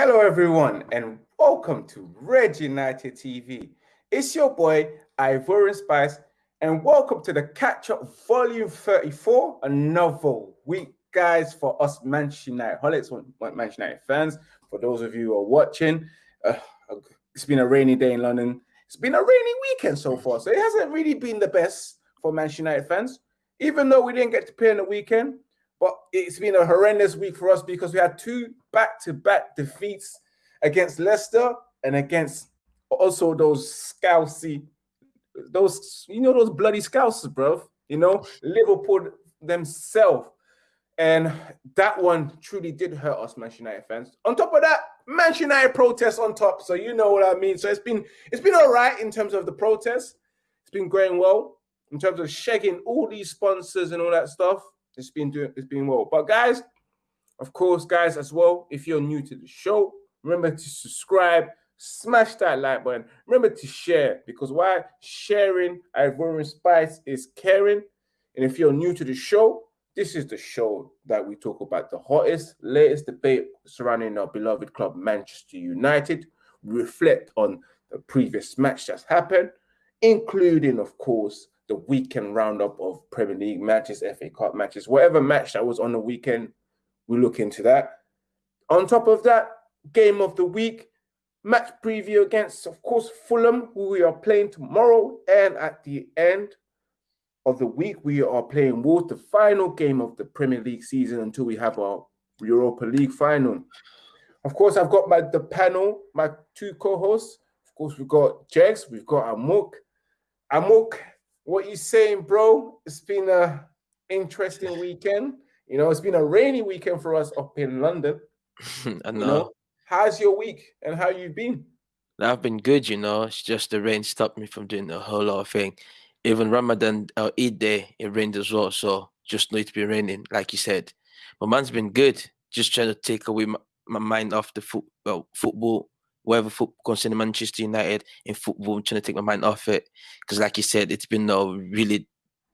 Hello, everyone, and welcome to Red United TV. It's your boy, Ivorian Spice, and welcome to the Catch Up Volume 34. Another week, guys, for us Manchester United holics, Manchester United fans. For those of you who are watching, uh, it's been a rainy day in London. It's been a rainy weekend so far, so it hasn't really been the best for Manchester United fans. Even though we didn't get to play in the weekend, but it's been a horrendous week for us because we had two back-to-back defeats against Leicester and against also those scousy, those you know those bloody scousers, bro. You know Liverpool themselves, and that one truly did hurt us, Manchester United fans. On top of that, Manchester United protests on top, so you know what I mean. So it's been it's been all right in terms of the protests. It's been going well in terms of shagging all these sponsors and all that stuff. It's been doing it's been well. But guys, of course, guys, as well, if you're new to the show, remember to subscribe, smash that like button. Remember to share because why sharing Ivorian Spice is caring. And if you're new to the show, this is the show that we talk about the hottest, latest debate surrounding our beloved club, Manchester United. Reflect on the previous match that's happened, including, of course, the weekend roundup of Premier League matches, FA Cup matches, whatever match that was on the weekend, we look into that. On top of that, game of the week, match preview against, of course, Fulham, who we are playing tomorrow. And at the end of the week, we are playing Wolves, the final game of the Premier League season until we have our Europa League final. Of course, I've got my the panel, my two co-hosts. Of course, we've got Jegs, we've got Amok. Amok, what you saying, bro? It's been a interesting weekend. You know, it's been a rainy weekend for us up in London. I know. You know. How's your week and how you've been? I've been good, you know. It's just the rain stopped me from doing a whole lot of thing. Even Ramadan or uh, Eid day, it rained as well. So just need to be raining, like you said. But man's been good. Just trying to take away my, my mind off the foot, well, football whatever football concerning Manchester United in football, I'm trying to take my mind off it. Because, like you said, it's been a really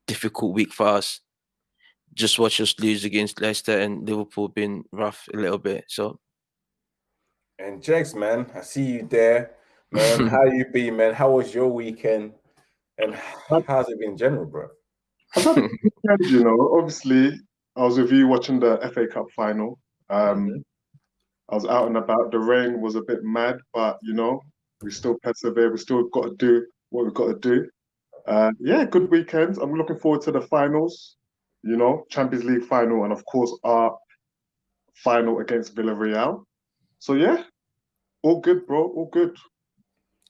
difficult week for us. Just watch us lose against Leicester and Liverpool been rough a little bit. So, and Jex, man, I see you there, man. how you been, man? How was your weekend? And how's it been in general, bro? you know, obviously, I was with you watching the FA Cup final. Um, mm-hmm. I was out and about. The rain was a bit mad, but you know, we still persevere. We still got to do what we've got to do. Uh, yeah, good weekend. I'm looking forward to the finals. You know, Champions League final, and of course our final against Villarreal. So yeah, all good, bro. All good.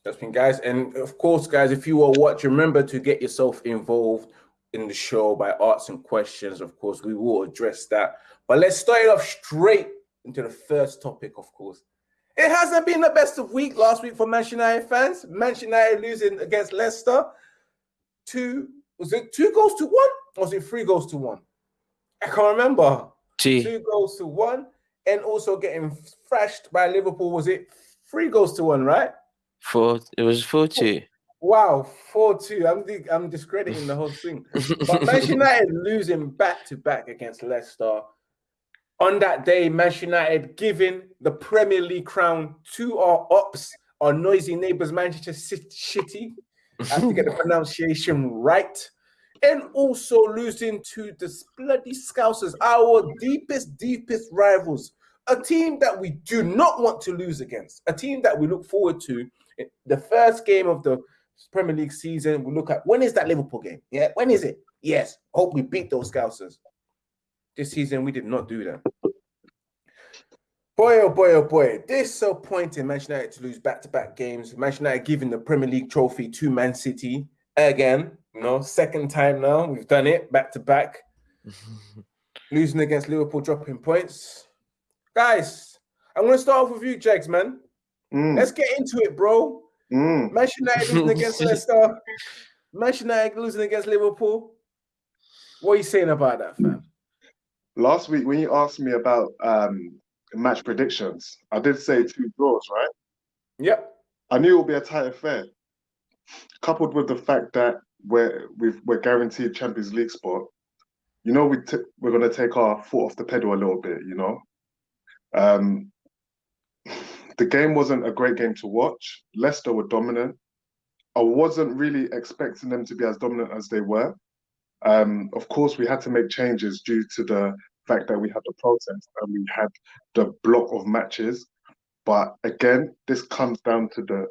That's been guys, and of course, guys, if you are watching, remember to get yourself involved in the show by asking questions. Of course, we will address that. But let's start it off straight into the first topic, of course. It hasn't been the best of week last week for Manchester United fans. Manchester United losing against Leicester. Two, was it two goals to one? Or was it three goals to one? I can't remember. Two goals to one. And also getting thrashed by Liverpool. Was it three goals to one, right? Four. It was four two. Wow, four two. I'm I'm discrediting the whole thing. but Manchester United losing back to back against Leicester on that day, Manchester United giving the Premier League crown to our ops, our noisy neighbours, Manchester City. I have to get the pronunciation right. And also losing to the bloody Scousers, our deepest, deepest rivals. A team that we do not want to lose against. A team that we look forward to. The first game of the Premier League season, we look at when is that Liverpool game? Yeah, when is it? Yes, hope we beat those Scousers. This season, we did not do that. Boy, oh boy, oh boy. Disappointing Manchester United to lose back-to-back games. Manchester United giving the Premier League trophy to Man City again. You know, second time now. We've done it back-to-back. Losing against Liverpool, dropping points. Guys, I'm going to start off with you, Jags, man. Mm. Let's get into it, bro. Mm. Manchester United losing against Leicester. Manchester United losing against Liverpool. What are you saying about that, fam? Last week when you asked me about um, match predictions, I did say two draws, right? Yep. I knew it would be a tight affair, coupled with the fact that we're we are guaranteed Champions League spot. You know, we we're going to take our foot off the pedal a little bit. You know, um, the game wasn't a great game to watch. Leicester were dominant. I wasn't really expecting them to be as dominant as they were. Um, of course, we had to make changes due to the fact that we had the protest and we had the block of matches. But again, this comes down to the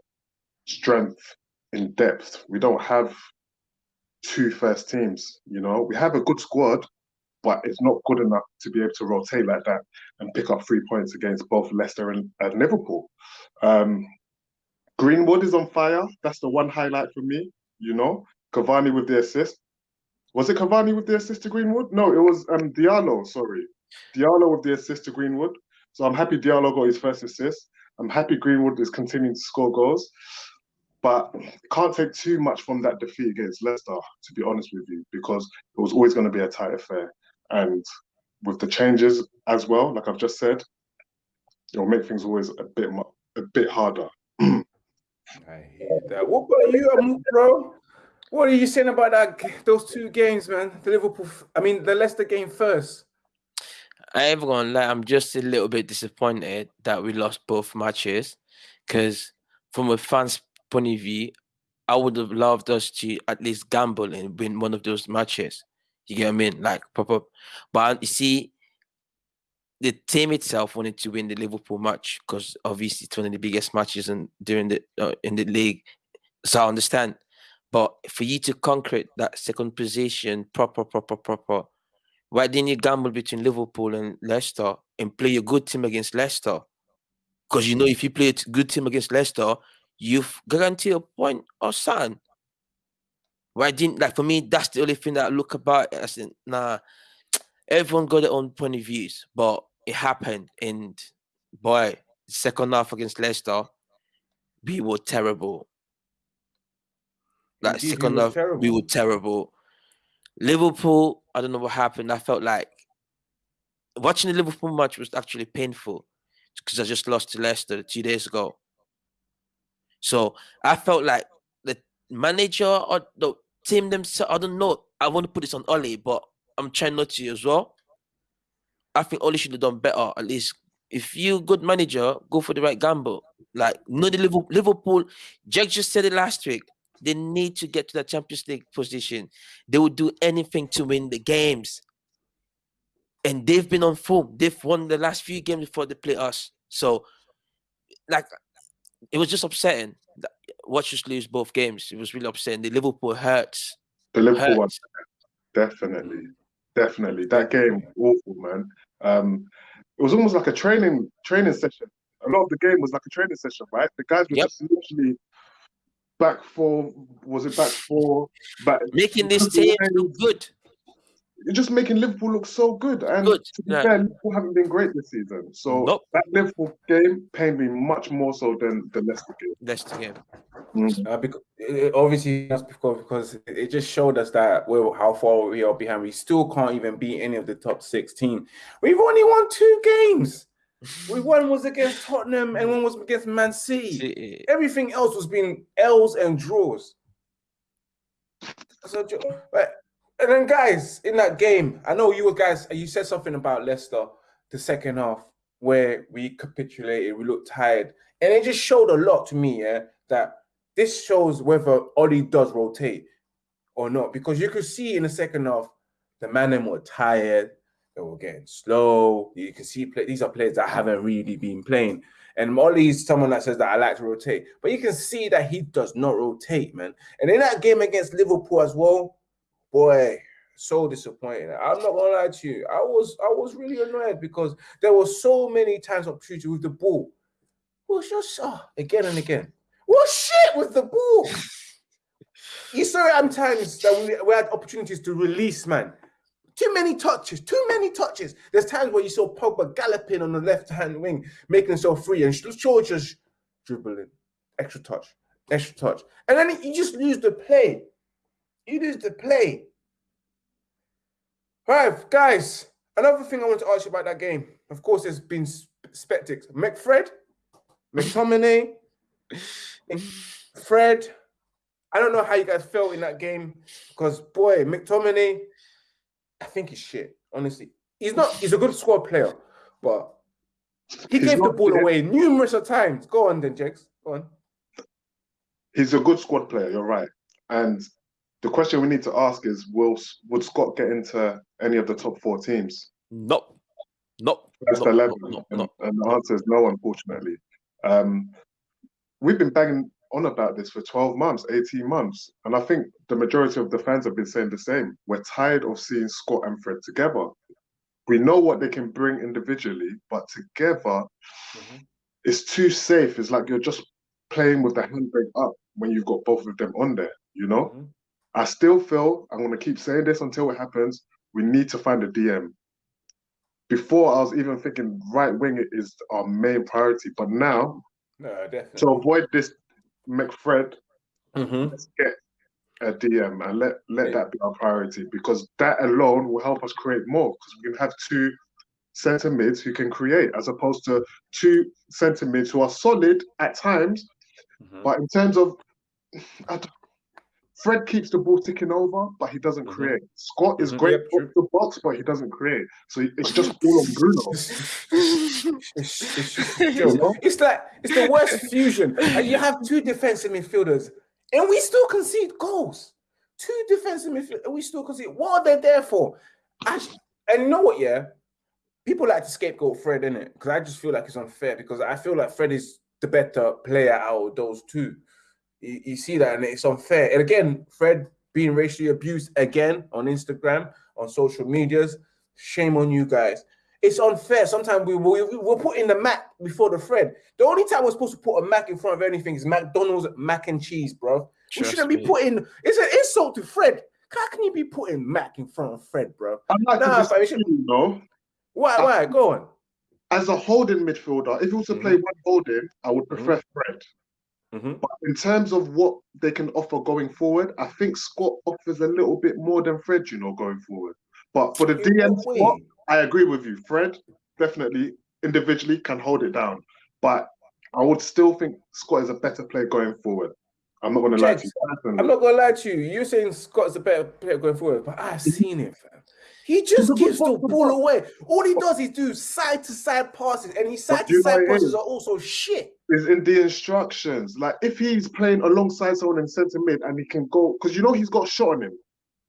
strength in depth. We don't have two first teams, you know. We have a good squad, but it's not good enough to be able to rotate like that and pick up three points against both Leicester and, and Liverpool. Um, Greenwood is on fire. That's the one highlight for me, you know. Cavani with the assist. Was it Cavani with the assist to Greenwood? No, it was um, Diallo, sorry. Diallo with the assist to Greenwood. So I'm happy Diallo got his first assist. I'm happy Greenwood is continuing to score goals. But can't take too much from that defeat against Leicester, to be honest with you, because it was always going to be a tight affair. And with the changes as well, like I've just said, it'll make things always a bit a bit harder. I hear that. What about you, bro? What are you saying about that? Those two games, man. The Liverpool, I mean, the Leicester game first. I ain't gonna lie, I'm just a little bit disappointed that we lost both matches. Because from a fan's point of view, I would have loved us to at least gamble and win one of those matches. You get what I mean? Like pop up. But you see, the team itself wanted to win the Liverpool match because obviously it's one of the biggest matches in during the uh, in the league. So I understand. But for you to conquer that second position, proper, proper, proper, why didn't you gamble between Liverpool and Leicester and play a good team against Leicester? Because you know, if you play a good team against Leicester, you've guaranteed a point or something. Why didn't like for me? That's the only thing that I look about. I said, nah, everyone got their own point of views, but it happened. And boy, second half against Leicester, we were terrible. Like Indeed, second half, terrible. we were terrible. Liverpool, I don't know what happened. I felt like watching the Liverpool match was actually painful because I just lost to Leicester two days ago. So I felt like the manager or the team themselves, I don't know. I want to put this on Ole, but I'm trying not to as well. I think Ole should have done better. At least if you good manager, go for the right gamble. Like no the Liverpool, Liverpool. Jack just said it last week. They need to get to the Champions League position. They will do anything to win the games. And they've been on form. They've won the last few games before they play us. So, like, it was just upsetting. Watch us lose both games. It was really upsetting. The Liverpool hurts. The Liverpool hurts. one, definitely, definitely. That game, awful, man. Um, it was almost like a training training session. A lot of the game was like a training session, right? The guys were yep. just literally back four. Was it back four? Back making this team look good. You're just making Liverpool look so good. And good. to be yeah. fair, Liverpool haven't been great this season. So nope. that Liverpool game pained me much more so than the Leicester game. Leicester game. Mm. Uh, because, obviously, that's because, because it just showed us that well, how far we are behind. We still can't even beat any of the top 16. We've only won two games. We one was against Tottenham and one was against Man City. Everything else was being L's and draws. So, and then, guys, in that game, I know you were guys, you said something about Leicester, the second half, where we capitulated, we looked tired. And it just showed a lot to me, yeah, that this shows whether Ole does rotate or not. Because you could see in the second half, the men were tired, they were getting slow. You can see play, these are players that haven't really been playing. And Ole's someone that says that I like to rotate, but you can see that he does not rotate, man. And in that game against Liverpool as well, boy, so disappointing. I'm not gonna lie to you. I was I was really annoyed because there were so many times opportunity with the ball. Was just oh, again and again. What shit with the ball? you saw it times that we, we had opportunities to release, man. Too many touches, too many touches. There's times where you saw Pogba galloping on the left hand wing, making himself free, and Shaw just dribbling, extra touch, extra touch, and then you just lose the play. You lose the play. Right, guys. Another thing I want to ask you about that game. Of course, there's been spectacs. McFred, McTominay, Fred. I don't know how you guys felt in that game because boy, McTominay, I think he's shit. Honestly, he's not. He's a good squad player, but He He's gave the ball there. away numerous of times. Go on then, Jex. Go on. He's a good squad player. You're right. And the question we need to ask is: Will would Scott get into any of the top four teams? Nope. Nope. That's Nope, the level. nope, nope, and, nope. and the answer is no, unfortunately. Um, we've been banging on about this for 12 months, 18 months. And I think the majority of the fans have been saying the same. We're tired of seeing Scott and Fred together. We know what they can bring individually, but together, Mhm. it's too safe. It's like you're just playing with the handbrake up when you've got both of them on there, you know? Mhm. I still feel, I'm going to keep saying this until it happens, we need to find a DM. Before I was even thinking right wing is our main priority, but now No, definitely. to avoid this McFred, Mhm. let's get a DM and let let Yeah. that be our priority because that alone will help us create more because we can have two centre mids who can create as opposed to two centre mids who are solid at times, Mhm. but in terms of I don't- Fred keeps the ball ticking over, but he doesn't Mhm. create. Scott is Mhm. great Yep, off the box, but he doesn't create. So it's just all on Bruno. It's, it's, just a joke. It's like it's the worst fusion. And you have two defensive midfielders, and we still concede goals. Two defensive midfielders, and we still concede. What are they there for? Actually, and you know what? Yeah, people like to scapegoat Fred in it because I just feel like it's unfair because I feel like Fred is the better player out of those two. You, you see that, and it's unfair. And again, Fred being racially abused again on Instagram, on social medias. Shame on you guys. It's unfair. Sometimes we, we we're putting the Mac before the Fred. The only time we're supposed to put a Mac in front of anything is McDonald's mac and cheese, bro. we shouldn't be putting. It's an insult to Fred. How can you be putting Mac in front of Fred, bro? I'd like Nah, to but disagree, we should- you know. Why? Why? Go on. As a holding midfielder, if you was to play mm-hmm. one holding, I would prefer mm-hmm. Fred. Mhm. But in terms of what they can offer going forward, I think Scott offers a little bit more than Fred, you know, going forward. But for the In DM spot. I agree with you. Fred definitely individually can hold it down. But I would still think Scott is a better player going forward. I'm not going to lie to you. I'm not gonna lie to you. You're saying Scott's a better player going forward, but I've seen it, fam. He just a gives the ball away. All he does is do side to side passes, and his side to side passes is? are also shit. is in the instructions. Like if he's playing alongside someone in centre mid and he can go, because you know he's got shot on him.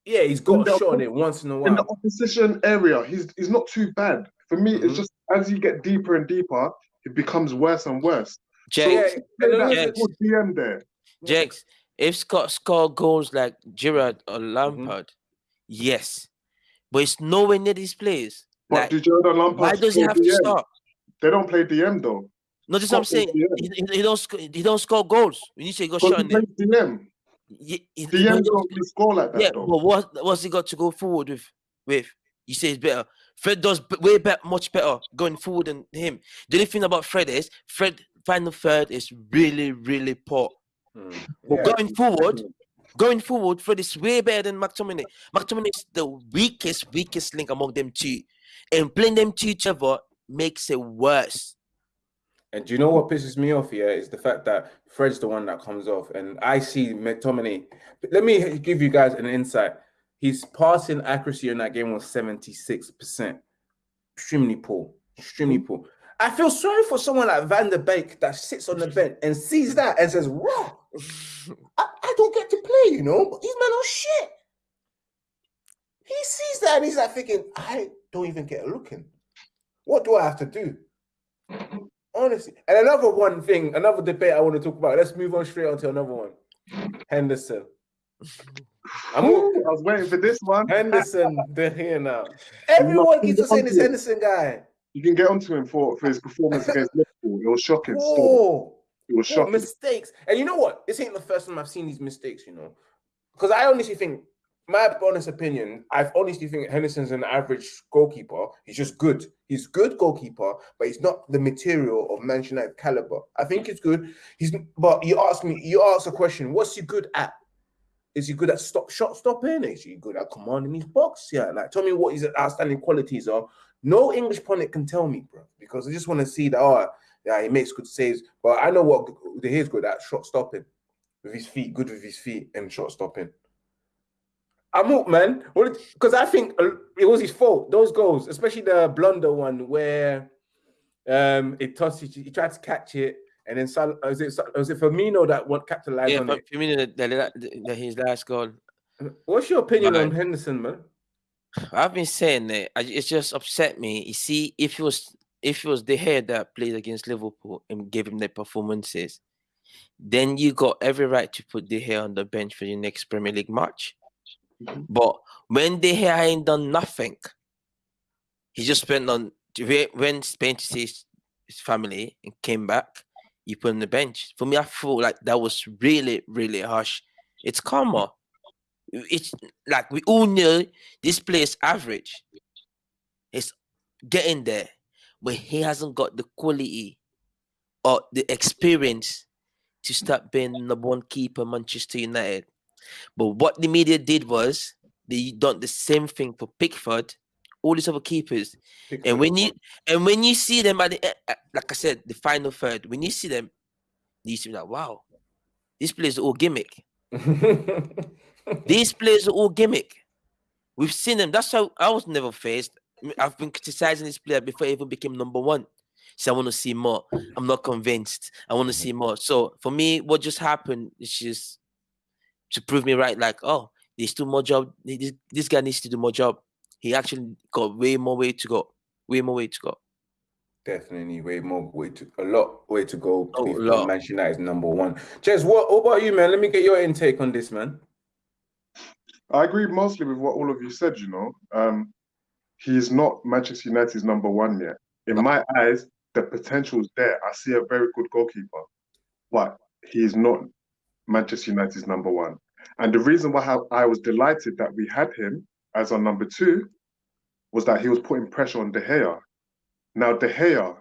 Yeah, he's got In a the- shot on it once in a while. in the opposition area, he's he's not too bad. For me, Mhm. it's just as you get deeper and deeper, it becomes worse and worse. Jax, Yeah, Play and that then- Jax. DM there. Jax, if Scott scored goals like Gerrard or Mm-hmm. Lampard, yes, but it's nowhere near these players. But Like, do Jordan Lampard why does he play have to DM? start? They don't play DM though. No, just what I'm saying. He, he- he don't sc- he don't score goals. When you say go Because shot he on them, plays DM. he, he, DM but he don't really score like that yeah, though. but what what's he got to go forward with? With you say it's better. Fred does b- way better, much better going forward than him. The only thing about Fred is Fred final third is really, really poor. Mm. But Yeah. going forward, going forward, Fred is way better than McTominay. McTominay is the weakest, weakest link among them two, and playing them two each other makes it worse. And do you know what pisses me off here is the fact that Fred's the one that comes off, and I see McTominay. Let me give you guys an insight. His passing accuracy in that game was 76%. Extremely poor. Extremely poor. I feel sorry for someone like Van der Beek that sits on the bench and sees that and says, Wow, I, I don't get to play, you know, but these men are shit. He sees that and he's like thinking, I don't even get a look in. What do I have to do? Honestly. And another one thing, another debate I want to talk about. Let's move on straight on to another one. Henderson. I'm all, I was waiting for this one. Henderson, they're here now. Everyone keeps on saying this Henderson guy. You can get onto him for, for his performance against Liverpool. It was shocking. Still. Whoa. It was shocking. mistakes. And you know what? This ain't the first time I've seen these mistakes, you know. Because I honestly think, my honest opinion, I honestly think Henderson's an average goalkeeper. He's just good. He's good goalkeeper, but he's not the material of Manchester United caliber. I think he's good. He's but you ask me, you ask a question, what's he good at? Is he good at stop shot stopping? Is he good at commanding his box? Yeah, like tell me what his outstanding qualities are. No English pundit can tell me, bro, because I just want to see that. Oh, yeah, he makes good saves, but I know what he's good at shot stopping with his feet, good with his feet and shot stopping. I'm up, man. Well, because I think uh, it was his fault. Those goals, especially the blunder one where Um, it tossed. He, he tried to catch it, and then Sal, was it was it Firmino that what capitalized Yeah, on but it? Firmino, that, that, that his last goal. What's your opinion Right. on Henderson, man? I've been saying that I- it's just upset me. You see, if he was if it was De Gea that played against Liverpool and gave him the performances, then you got every right to put De Gea on the bench for your next Premier League match. Mhm. But when De Gea ain't done nothing, he just spent on when- Spain to see his, his family and came back, you put him on the bench. For me, I feel like that was really, really harsh. It's karma. It's like we all know this player's average. It's getting there, but he hasn't got the quality or the experience to start being number one keeper Manchester United. But what the media did was they done the same thing for Pickford, all these other keepers. And when you and when you see them at the e- uh, like I said, the final third, when you see them, you see like, wow, these players are all gimmick. These players are all gimmick. We've seen them. That's how I was never faced. I mean, I've been criticizing this player before he even became number one. So I want to see more. I'm not convinced. I want to see more. So for me, what just happened is just to prove me right. Like, oh, there's still more job. This, this guy needs to do more job. He actually got way more way to go. Way more way to go. Definitely way more way to a lot way to go. Oh, before lot. Manchester United is number one. Jez, what, what about you, man? Let me get your intake on this, man. I agree mostly with what all of you said, you know. Um, he's not Manchester United's number one yet. In my eyes, the potential is there. I see a very good goalkeeper, but he's not Manchester United's number one. And the reason why I I was delighted that we had him as our number two was that he was putting pressure on De Gea. Now, De Gea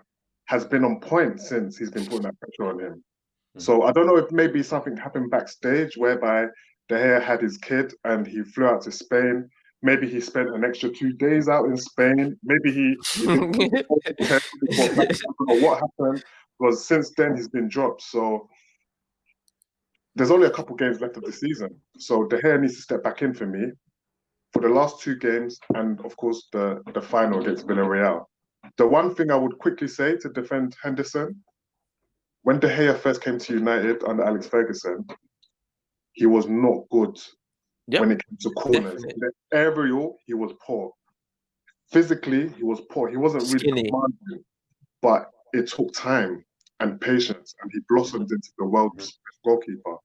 has been on point since he's been putting that pressure on him. Hmm. So I don't know if maybe something happened backstage whereby De Gea had his kid and he flew out to Spain. Maybe he spent an extra two days out in Spain. Maybe he, he didn't test before back. I don't know what happened because since then he's been dropped. So there's only a couple games left of the season. So De Gea needs to step back in for me for the last two games and of course the, the final against Villarreal. The one thing I would quickly say to defend Henderson, when De Gea first came to United under Alex Ferguson, he was not good Yep, when it came to corners. definitely. Aerial, he was poor. Physically, he was poor. He wasn't really commanding, but it took time and patience, and he blossomed into the world's best goalkeeper.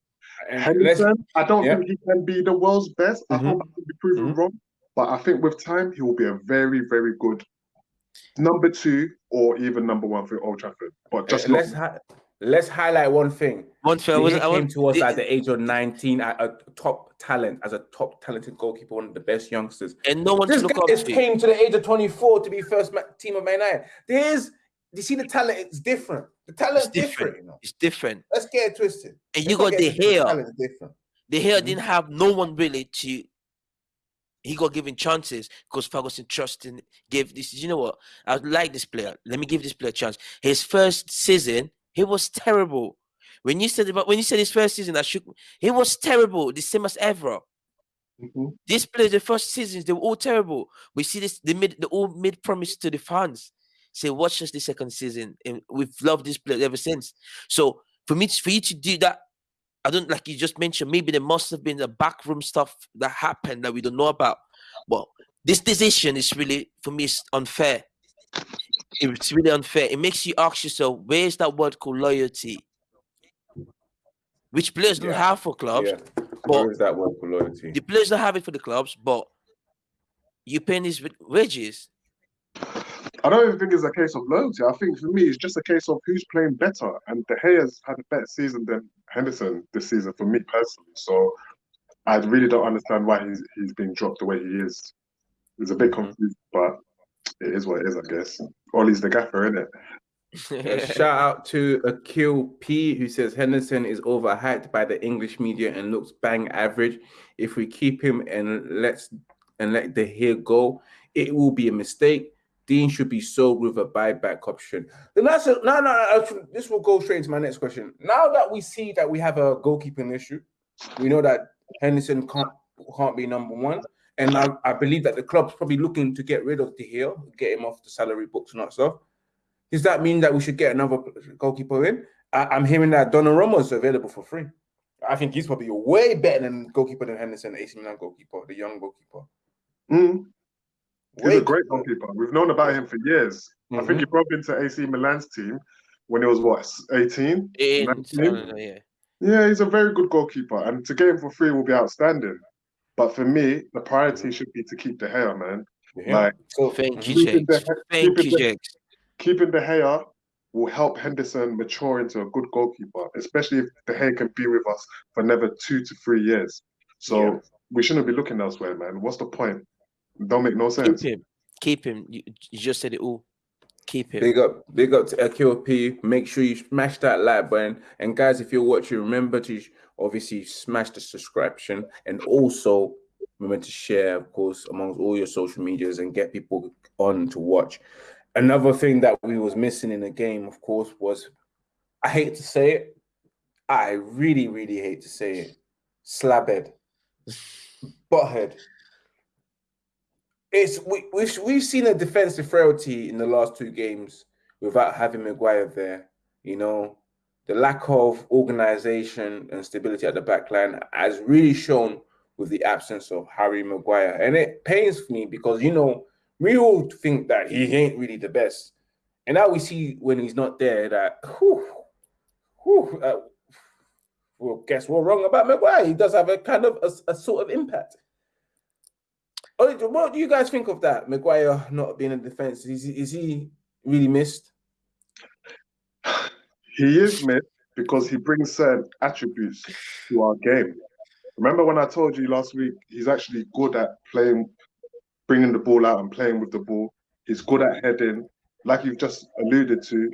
And Henderson, I don't yeah. think he can be the world's best. I Mhm. hope I can be proven Mhm. wrong, but I think with time, he will be a very, very good number two or even number one for Old Trafford. But just let's let's highlight one thing. One thing I wasn't. I came was, to us the- at the age of 19 at a top talent as a top talented goalkeeper, one of the best youngsters. and no one This guy just came to the age of 24 to be first team of Man United. There's, you see, the talent It's different. The talent's It's different. different. you know. It's different. Let's get it twisted. And Let's you got the it hair. different. De Gea Mhm. didn't have no one really to. He got given chances because Ferguson trusted gave this. You know what? I like this player. Let me give this player a chance. His first season, he was terrible. When you said about when you said his first season, I shook. He was terrible. The same as ever. Mhm. These players, the first seasons, they were all terrible. We see this. They made they all made promise to the fans. Say, watch us the second season, and we've loved this player ever since. So for me, for you to do that, I don't like you just mentioned. Maybe there must have been the backroom stuff that happened that we don't know about. Well, this decision is really, for me, it's unfair. It's really unfair. It makes you ask yourself, where is that word called loyalty? Which players don't Yeah. have for clubs. Yeah. But Where is that word for loyalty? the players don't have it for the clubs, but you paying these wages. I don't even think it's a case of loyalty. I think for me, it's just a case of who's playing better. And De Gea's had a better season than Henderson this season for me personally. So I really don't understand why he's he's being dropped the way he is. It's a bit Mhm. confused, but it is what it is, I guess. Ole's the gaffer, isn't it? Uh, shout out to Akil P who says Henderson is overhyped by the English media and looks bang average. If we keep him and let's and let De Gea go, it will be a mistake. Dean should be sold with a buyback option. Then that's a, no, no, no. This will go straight into my next question. Now that we see that we have a goalkeeping issue, we know that Henderson can't can't be number one, and I, I believe that the club's probably looking to get rid of De Gea, get him off the salary books and that stuff. Does that mean that we should get another goalkeeper in? I, am hearing that Donnarumma is available for free. I think he's probably way better than goalkeeper than Henderson, AC Milan goalkeeper, the young goalkeeper. Mm. He's a great goalkeeper. We've known about him for years. Mm-hmm. I think he mm-hmm. broke into AC Milan's team when he was what 18? 18 yeah. Yeah, he's a very good goalkeeper, and to get him for free will be outstanding. But for me, the priority mm-hmm. should be to keep De Gea, man. Yeah. Like, so thank you, Jakes. Thank you, Jakes. Keeping De Gea will help Henderson mature into a good goalkeeper, especially if De Gea can be with us for another two to three years. So yeah. we shouldn't be looking elsewhere, man. What's the point? Don't make no sense. Keep him. Keep him. You, you just said it all. Keep him. Big up, big up to LQP. Make sure you smash that like button. And guys, if you're watching, remember to obviously smash the subscription and also remember to share, of course, amongst all your social medias and get people on to watch. Another thing that we was missing in the game, of course, was I hate to say it, I really, really hate to say it, slabhead, butthead it's we, we've we've seen a defensive frailty in the last two games without having Maguire there. You know, the lack of organization and stability at the back line has really shown with the absence of Harry Maguire, and it pains me because you know we all think that he ain't really the best, and now we see when he's not there that whew, whew, uh, well, guess we're wrong about Maguire. He does have a kind of a, a sort of impact. What do you guys think of that? Maguire not being in defense. Is is he really missed? He is missed because he brings certain attributes to our game. Remember when I told you last week, he's actually good at playing, bringing the ball out and playing with the ball. He's good at heading, like you've just alluded to.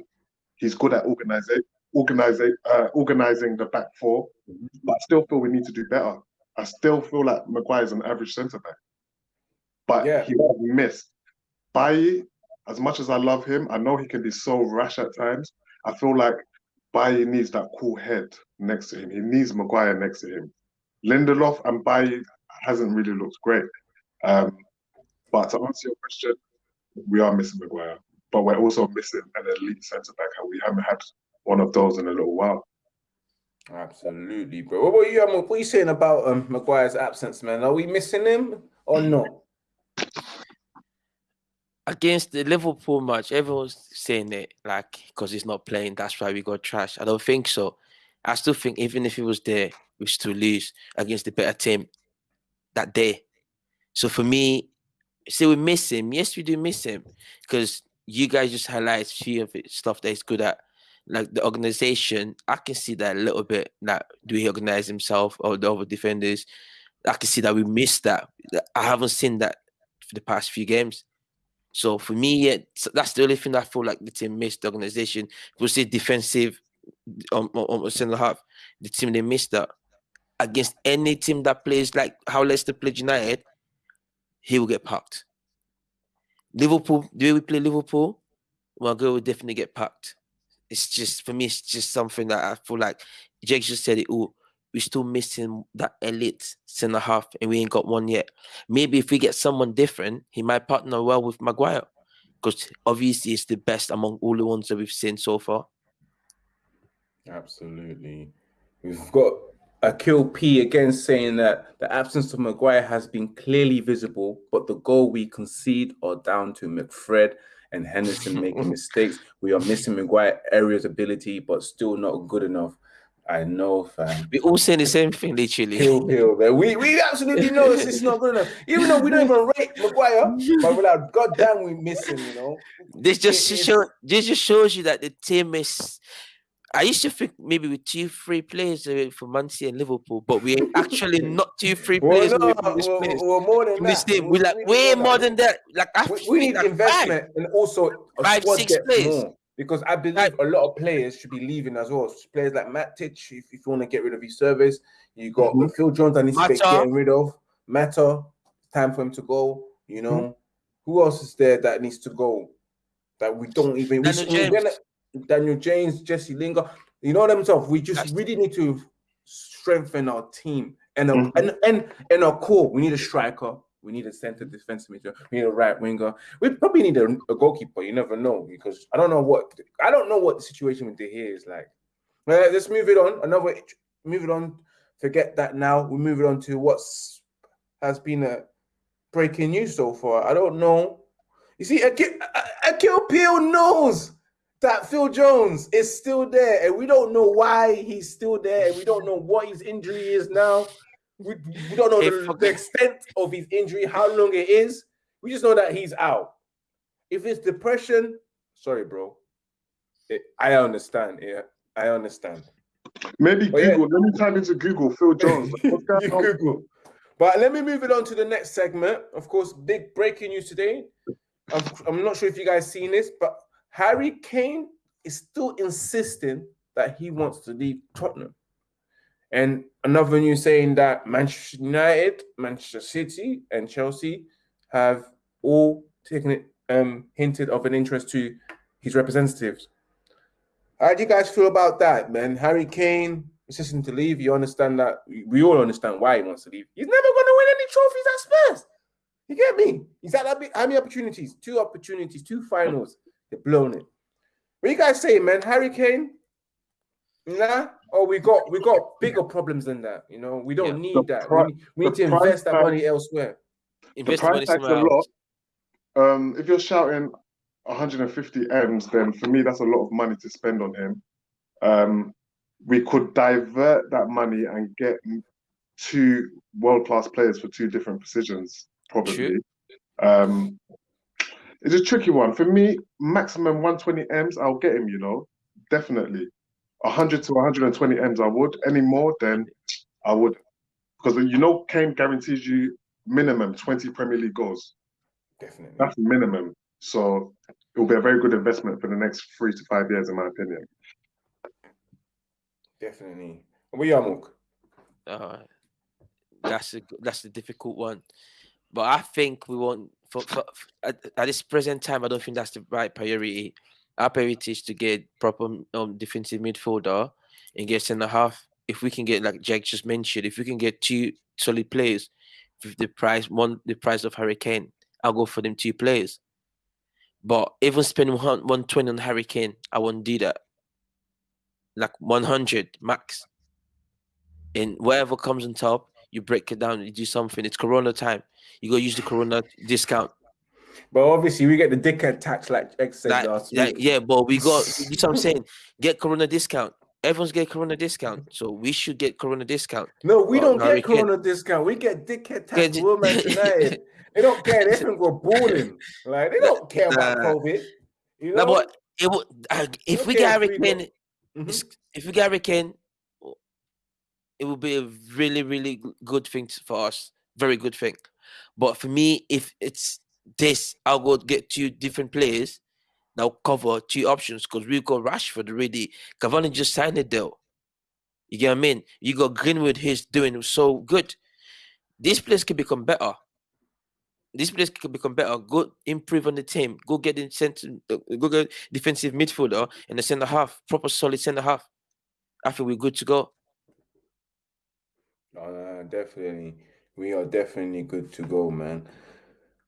He's good at organizing, organizing, uh, organizing the back 4 mm-hmm. But I still feel we need to do better. I still feel like Maguire's an average centre back but yeah. he was missed. Bailly, as much as I love him, I know he can be so rash at times. I feel like Bailly needs that cool head next to him. He needs Maguire next to him. Lindelof and Bailly hasn't really looked great. Um, but to answer your question, we are missing Maguire, but we're also missing an elite centre back, and we haven't had one of those in a little while. Absolutely, bro. What about you, What are you saying about um, Maguire's absence, man? Are we missing him or not? Against the Liverpool match, everyone's saying it like because he's not playing, that's why we got trash. I don't think so. I still think even if he was there, we still lose against the better team that day. So for me, say we miss him. Yes, we do miss him because you guys just highlight a few of it stuff that he's good at. Like the organization, I can see that a little bit. Like, do he organize himself or the other defenders? I can see that we missed that. I haven't seen that for the past few games. So for me, yeah, that's the only thing I feel like the team missed. The organization, we say defensive on, on, on centre half, the team they missed that against any team that plays like how Leicester played United, he will get packed. Liverpool, the way we play Liverpool, my girl will definitely get packed. It's just for me, it's just something that I feel like Jake just said it all we're still missing that elite centre half, and we ain't got one yet. Maybe if we get someone different, he might partner well with Maguire, because obviously he's the best among all the ones that we've seen so far. Absolutely, we've got Akil P again saying that the absence of Maguire has been clearly visible, but the goal we concede are down to McFred and Henderson making mistakes. We are missing Maguire areas ability, but still not good enough. I know, fam. We all saying the same thing, literally. Hill, hill, man. We we absolutely know it's, it's not good enough. Even though we don't even rate Maguire, but we're like, God damn, we miss him, you know. This just it, show, this just shows you that the team is. I used to think maybe with two, three players for Man City and Liverpool, but we're actually not two, three players. Well, no, this we're, we're, more than that. Team. We're like way more than that. Like I we, we need like investment five. and also five, six players. More because I believe a lot of players should be leaving as well. Players like Matic, if, if you want to get rid of his service, you got mm-hmm. Phil Jones that needs to be getting rid of. Mata, time for him to go. You know, mm-hmm. who else is there that needs to go? That we don't even. Daniel, we, James. Daniel James, Jesse Lingard. You know themselves. We just That's really need to strengthen our team and, mm-hmm. and and and our core. We need a striker. We need a center defensive midfielder. We need a right winger. We probably need a, a, goalkeeper. You never know because I don't know what I don't know what the situation with De Gea is like. Uh, let's move it on. Another move it on. Forget that now. We move it on to what's has been a breaking news so far. I don't know. You see, Akil, Akil Peel knows that Phil Jones is still there, and we don't know why he's still there, and we don't know what his injury is now. We, we don't know the, the, extent of his injury, how long it is. We just know that he's out. If it's depression, sorry, bro. It, I understand. Yeah, I understand. Maybe but Google. Yeah. Let me type into Google Phil Jones. Google. But let me move it on to the next segment. Of course, big breaking news today. I'm, I'm not sure if you guys seen this, but Harry Kane is still insisting that he wants to leave Tottenham. And another news saying that Manchester United, Manchester City, and Chelsea have all taken it, um, hinted of an interest to his representatives. How do you guys feel about that, man? Harry Kane insisting to leave. You understand that? We all understand why he wants to leave. He's never going to win any trophies at Spurs. You get me? He's had how many opportunities? Two opportunities, two finals. They've blown it. What you guys say, man? Harry Kane? Nah. Oh, we got we got bigger problems than that. You know, we don't yeah. need that. Pri- we, we need to invest that money elsewhere. Invest the price tag's a lot. Um, if you're shouting 150 m's, then for me that's a lot of money to spend on him. Um, we could divert that money and get two world class players for two different positions, probably. Um, it's a tricky one for me. Maximum 120 m's, I'll get him. You know, definitely. 100 to 120 m's, I would. Any more, then I would, because you know, Kane guarantees you minimum 20 Premier League goals. Definitely, that's minimum. So it will be a very good investment for the next three to five years, in my opinion. Definitely. We are Mook. Uh, that's a that's a difficult one, but I think we want for, for at, at, this present time. I don't think that's the right priority. Our priority is to get proper um, defensive midfielder and get centre half. If we can get like Jack just mentioned, if we can get two solid players with the price one the price of Harry Kane, I'll go for them two players. But even spending one one twenty on Harry Kane, I won't do that like 100 max. And whatever comes on top, you break it down, you do something. It's Corona time. You go use the Corona discount. But obviously, we get the dickhead tax like X said like, last like, week. Yeah, but we got, you know what I'm saying? Get Corona discount. Everyone's get Corona discount, so we should get Corona discount. No, we don't get Corona discount. We get dickhead tax. United. they don't care. They can go balling. Like they don't care about COVID. You know? No, but it would, uh, if we get Harry Kane, Mm-hmm. If we get Harry Kane, it will be a really, really good thing for us. Very good thing. But for me, if it's this, I'll go get two different players. Now cover two options because we got Rashford already. Cavani just signed a deal. You get what I mean? You got Greenwood, he's doing so good. This place can become better. This place can become better. Go improve on the team. Go get the center, uh, go get defensive midfielder and the centre half, proper solid centre half. I think we're good to go. No, definitely. We are definitely good to go, man.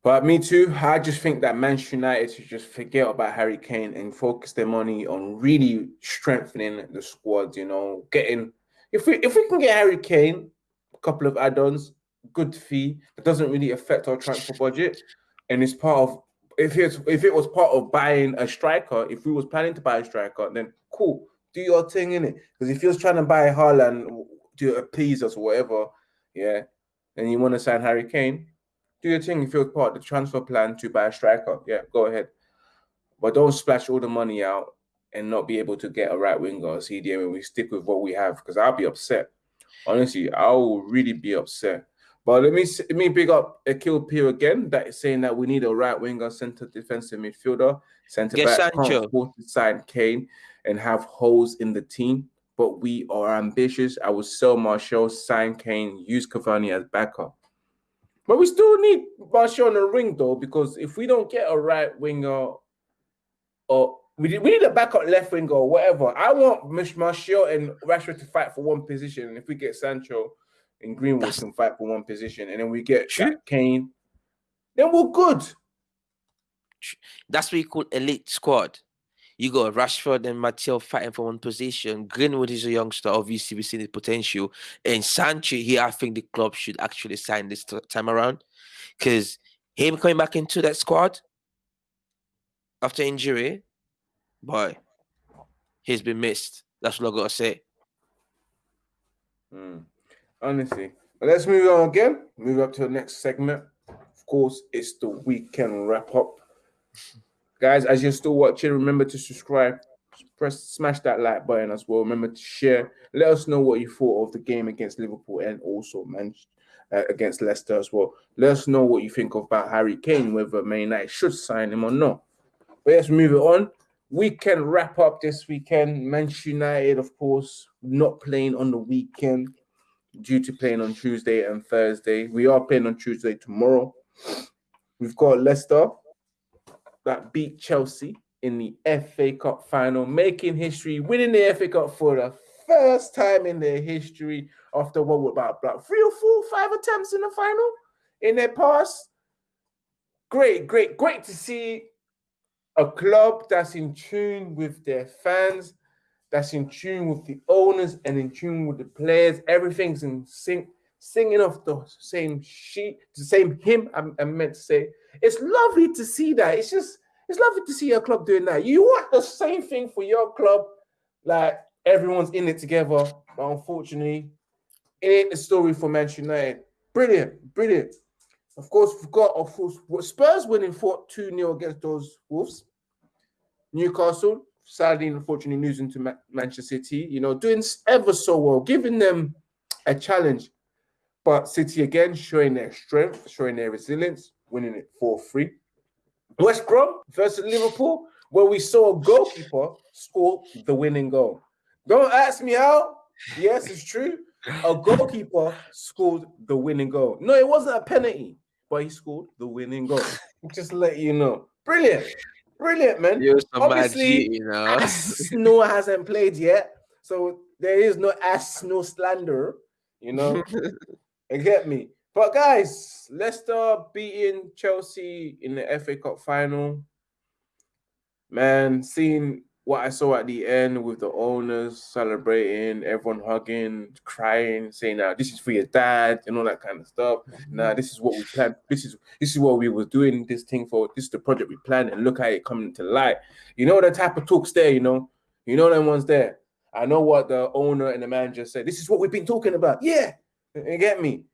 But me too. I just think that Manchester United should just forget about Harry Kane and focus their money on really strengthening the squad. You know, getting if we if we can get Harry Kane, a couple of add-ons, good fee that doesn't really affect our transfer budget, and it's part of if it's if it was part of buying a striker, if we was planning to buy a striker, then cool, do your thing in it. Because if you're trying to buy Haaland to appease us or whatever, yeah, and you want to sign Harry Kane, do your thing. If you're part of the transfer plan to buy a striker, yeah, go ahead. But don't splash all the money out and not be able to get a right winger or CDM and we stick with what we have because I'll be upset. Honestly, I will really be upset. But let me let me big up Akil Peel again. That is saying that we need a right winger, center defensive midfielder, center back, Sancho. to sign Kane and have holes in the team. But we are ambitious. I will sell Martial, sign Kane, use Cavani as backup. But we still need Martial in the ring though, because if we don't get a right winger or we, we need a backup left winger or whatever. I want Martial and Rashford to fight for one position. And if we get Sancho, and Greenwood That's... can fight for one position, and then we get Kane then we're good. That's what you call elite squad. You got Rashford and Martial fighting for one position. Greenwood is a youngster, obviously we've seen the potential. And Sancho here, I think the club should actually sign this time around. Because him coming back into that squad after injury, boy, he's been missed. That's what I gotta say. Mm. Honestly. But let's move on again. Move up to the next segment. Of course, it's the weekend wrap up. Guys, as you're still watching, remember to subscribe, press smash that like button as well. Remember to share. Let us know what you thought of the game against Liverpool and also man uh, against Leicester as well. Let us know what you think about Harry Kane, whether Man United should sign him or not. But let's move it on. We can wrap up this weekend. Manchester United, of course, not playing on the weekend due to playing on Tuesday and Thursday. We are playing on Tuesday tomorrow. We've got Leicester that beat Chelsea in the FA Cup final, making history, winning the FA Cup for the first time in their history after what about, about three or four, five attempts in the final in their past. Great, great, great to see a club that's in tune with their fans, that's in tune with the owners and in tune with the players. Everything's in sync, singing off the same sheet, the same hymn. I, I meant to say. It's lovely to see that. It's just, it's lovely to see your club doing that. You want the same thing for your club, like everyone's in it together. But unfortunately, it ain't the story for Manchester United. Brilliant, brilliant. Of course, we've got, of course, Spurs winning 4 2 0 against those Wolves. Newcastle, sadly, unfortunately, losing to Ma Manchester City, you know, doing ever so well, giving them a challenge. But City again showing their strength, showing their resilience, winning it 4 3. West Brom versus Liverpool, where we saw a goalkeeper score the winning goal. Don't ask me how. Yes, it's true. A goalkeeper scored the winning goal. No, it wasn't a penalty, but he scored the winning goal. Just let you know. Brilliant. Brilliant, man. Obviously, you know. Noah hasn't played yet, so there is no ass, no slander. You know, you get me. But guys, Leicester beating Chelsea in the FA Cup final. Man, seeing what I saw at the end with the owners celebrating, everyone hugging, crying, saying, "Now this is for your dad," and all that kind of stuff. Mm-hmm. Now this is what we planned. This is this is what we were doing this thing for. This is the project we planned, and look how it coming to light. You know the type of talks there. You know, you know them ones there. I know what the owner and the manager said. This is what we've been talking about. Yeah, you get me.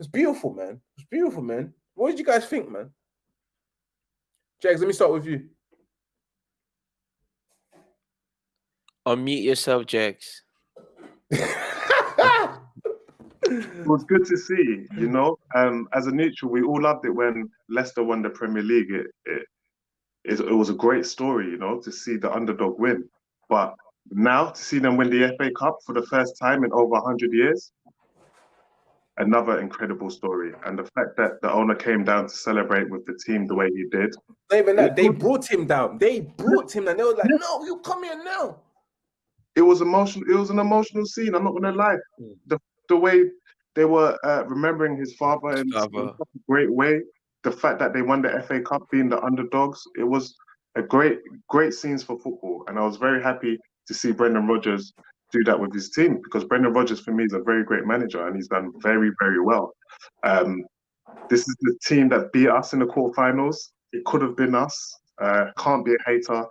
It's beautiful, man. It's beautiful, man. What did you guys think, man? Jags, let me start with you. Unmute yourself, Jax. it was good to see, you know. Um, as a neutral, we all loved it when Leicester won the Premier League. It, it, it, it was a great story, you know, to see the underdog win. But now to see them win the FA Cup for the first time in over 100 years, another incredible story. And the fact that the owner came down to celebrate with the team the way he did. even that, they brought him down. They brought him down. They were like, no, you come here now it was emotional. It was an emotional scene. I'm not gonna lie. Mm. The the way they were uh, remembering his father in, in a great way. The fact that they won the FA Cup, being the underdogs, it was a great great scenes for football, and I was very happy to see Brendan Rodgers do that with his team because Brendan Rodgers for me is a very great manager and he's done very very well. Um, this is the team that beat us in the quarterfinals. It could have been us. Uh, can't be a hater.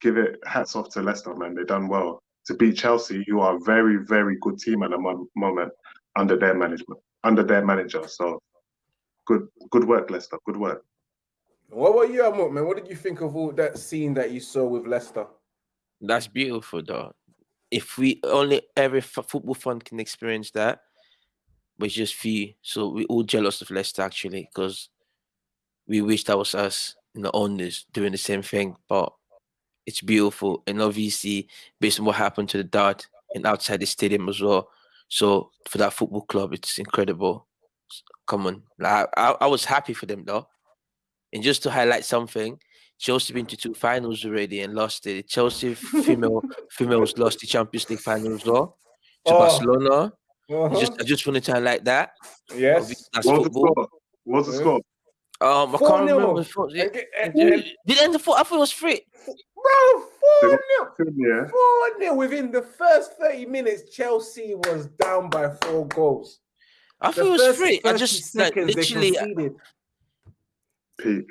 Give it hats off to Leicester, man. They've done well to beat Chelsea, who are a very, very good team at the moment under their management, under their manager. So good, good work, Leicester. Good work. What about you, Amok, man? What did you think of all that scene that you saw with Leicester? That's beautiful, though. If we only every football fan can experience that, but just few. So we all jealous of Leicester actually, because we wish that was us, you know, owners doing the same thing. But it's beautiful. And obviously, based on what happened to the dart and outside the stadium as well. So for that football club, it's incredible. Come on. I, I was happy for them though. And just to highlight something, Chelsea been to two finals already and lost it. Chelsea female females lost the Champions League final as well to oh. Barcelona. Uh-huh. Just I just wanted to highlight that. Yes. That's What's football. the score? What's the score? Um, I Four can't nil. remember. Four, yeah, And and- did and- it end the four? I thought it was three. Bro, four nil. Yeah. 4 0 within the first 30 minutes. Chelsea was down by four goals. I The thought it was first three. I just like literally. Peak.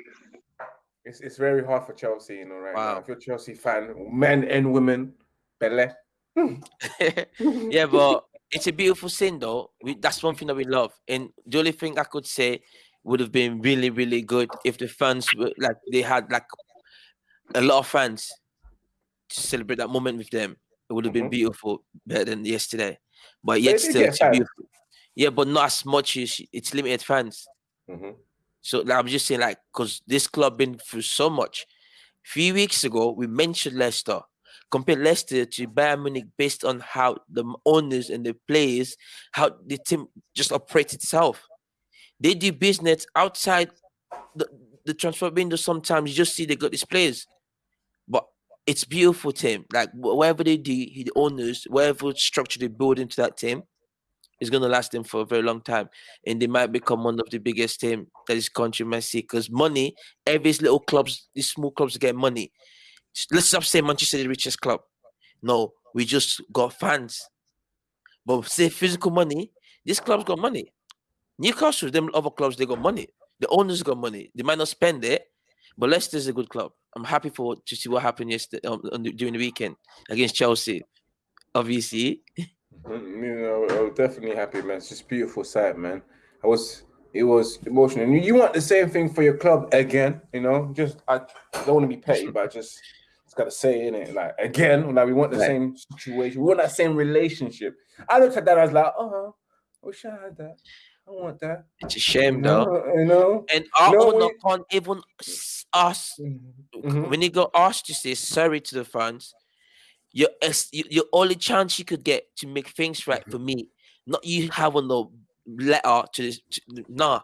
It's, it's very hard for Chelsea, you know, right now. If you're a Chelsea fan, men and women, Bele. yeah, but it's a beautiful scene, though. We, that's one thing that we love. And the only thing I could say would have been really, really good if the fans were like they had like a lot of fans to celebrate that moment with them. It would have been Mhm. beautiful better than yesterday. But yet still, it's beautiful. Yeah, but not as much as it's limited fans. Mhm. So I'm just saying, like, because this club been through so much. few weeks ago, we mentioned Leicester. Compare Leicester to Bayern Munich based on how the owners and the players, how the team just operates itself. They do business outside the, the transfer window. Sometimes you just see they got these players, but it's beautiful team. Like whatever they do, the owners, whatever structure they build into that team, is gonna last them for a very long time, and they might become one of the biggest team that this country might see. Because money, every little clubs, these small clubs get money. Let's stop saying Manchester the richest club. No, we just got fans. But say physical money, this club's got money. Newcastle, them other clubs, they got money. The owners got money. They might not spend it, but Leicester's a good club. I'm happy for to see what happened yesterday um, during the weekend against Chelsea. Obviously, You know, I was definitely happy, man. It's just a beautiful sight, man. I was, it was emotional. And you, want the same thing for your club again, you know? Just, I don't want to be petty, but I just, just got to say in it, like, again, like, we want the same situation. We want that same relationship. I looked at that, I was like, oh, I wish I had that. I want that. it's a shame though. you know? And our No, owner we- can't even ask Mhm. when he got asked to say sorry to the fans. Your ex- your only chance you could get to make things right mm-hmm. for me, not you having the letter to this. To, nah,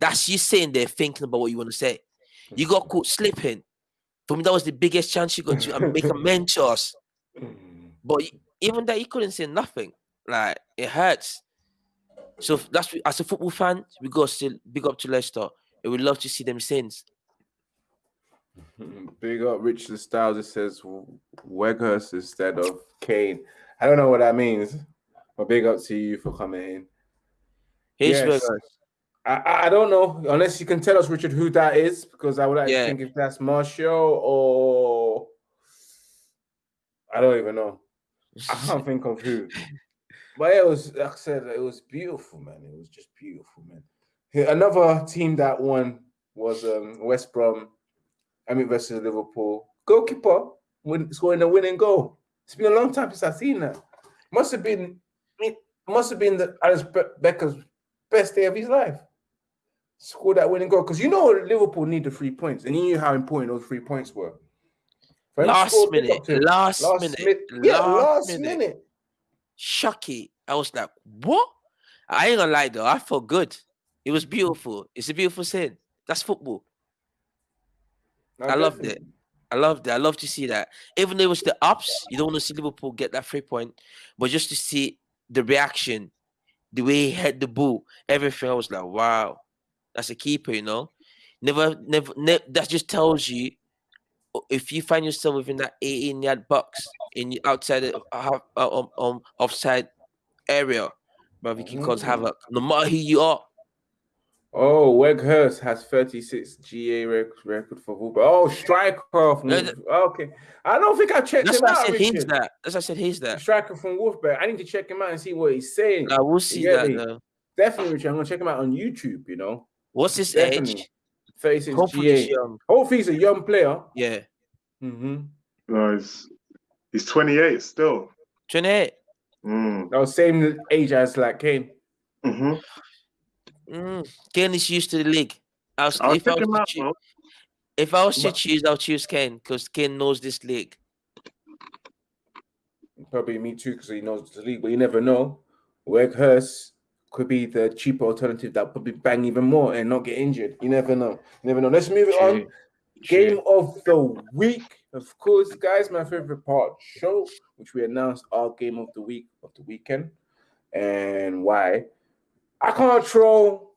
that's you sitting there thinking about what you want to say. You mm-hmm. got caught slipping. For me, that was the biggest chance you got to and make amends to us. Mm-hmm. But even that, you couldn't say nothing. Like it hurts. So that's as a football fan, we got to still big up to Leicester, and we love to see them sins. Big up Richard Styles. It says Weghorst instead of Kane. I don't know what that means, but big up to you for coming in. Yes. I, I don't know unless you can tell us, Richard, who that is, because I would like Yeah. to think if that's Marshall or I don't even know. I can't think of who. But it was, like I said, it was beautiful, man. It was just beautiful, man. Another team that won was um, West Brom. I mean, versus Liverpool. Goalkeeper win, scoring a winning goal. It's been a long time since I've seen that. Must have been, it must have been the Alice Be- Becker's best day of his life. Scored that winning goal because you know Liverpool need the three points, and you knew how important those three points were. For him to last minute, to last, last minute, minute, yeah, last, last minute. minute. Shocky. I was like, what? I ain't gonna lie though, I felt good. It was beautiful. It's a beautiful scene. That's football. I loved it. I loved it. I love to see that. Even though it was the ups, you don't want to see Liverpool get that three point, but just to see the reaction, the way he had the ball, everything, I was like, wow, that's a keeper, you know. Never, never, ne- that just tells you if you find yourself within that 18 yard box in the outside the half, uh, um, um, offside area, but you can cause Mm. havoc. No matter who you are, Oh, Weghorst has 36 GA rec- record for Wolves. Oh, striker from No, Wolves. Okay. I don't think I checked that's him why I out. said he's Richard. that. That's why I said he's that. Striker from Wolfsburg. I need to check him out and see what he's saying. I will see get that. Though. Definitely, Richard. I'm gonna check him out on YouTube. You know, What's his Definitely. age? 36 Hopefully, he's GA. young. Hopefully, he's a young player. Yeah, Mm-hmm. No, he's he's 28 still. 28. Mm. That was same age as like Kane. hmm Mm. Kane is used to the league. I was, I'll if, I was to out. choo- though. if I was to But- choose, I'll choose Kane because Kane knows this league. Probably me too, because he knows the league, but you never know. Weghorst could be the cheaper alternative that probably bang even more and not get injured. You never know. You never know. Let's move it on. Game of the week, of course, guys. My favorite part show, which we announced our game of the week of the weekend, and why. I can't troll